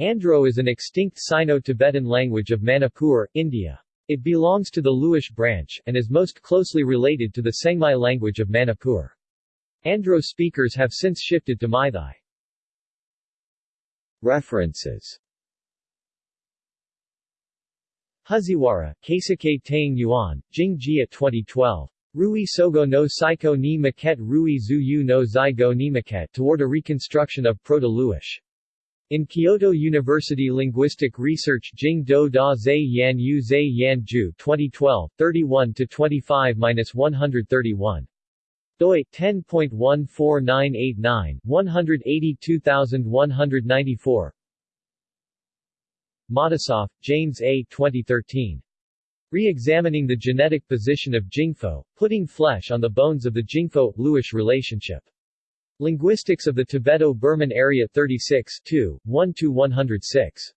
Andro is an extinct Sino-Tibetan language of Manipur, India. It belongs to the Luish branch, and is most closely related to the Sengmai language of Manipur. Andro speakers have since shifted to Meitei. References Huziwara, Keisuke Taing Yuan, Jing Jia 2012. Rui Sogo no Saiko ni Maquette Rui Zuyu no Zygo ni Maquette toward a reconstruction of Proto-Luish. In Kyoto University Linguistic Research Jing Do Da Zai Yan Yu Zai Yan Ju 2012, 31-25-131. doi, 10.14989, 182194 Matisoff, James A. 2013. Re-examining the genetic position of Jingpho, putting flesh on the bones of the Jingpho-Luish relationship. Linguistics of the Tibeto-Burman Area 36 2, 1-106.